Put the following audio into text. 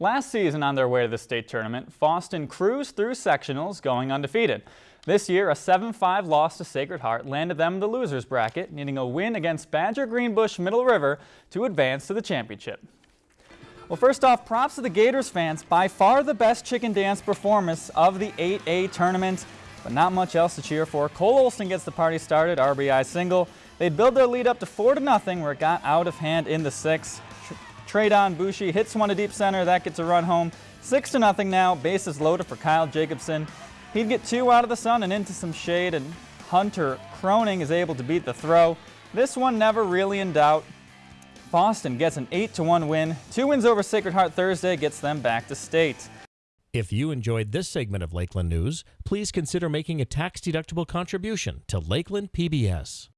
Last season on their way to the state tournament, Fosston cruised through sectionals going undefeated. This year, a 7-5 loss to Sacred Heart landed them the loser's bracket, needing a win against Badger Greenbush Middle River to advance to the championship. Well, first off, props to the Gators fans. By far the best chicken dance performance of the 8A tournament, but not much else to cheer for. Cole Olson gets the party started, RBI single. They'd build their lead up to 4 to nothing, where it got out of hand in the sixth. Tradon Bushi hits one to deep center. That gets a run home. 6 to nothing now. Bases loaded for Kyle Jacobson. He'd get two out of the sun and into some shade, and Hunter Croning is able to beat the throw. This one never really in doubt. Fosston gets an 8 to 1 win. Two wins over Sacred Heart Thursday gets them back to state. If you enjoyed this segment of Lakeland News, please consider making a tax-deductible contribution to Lakeland PBS.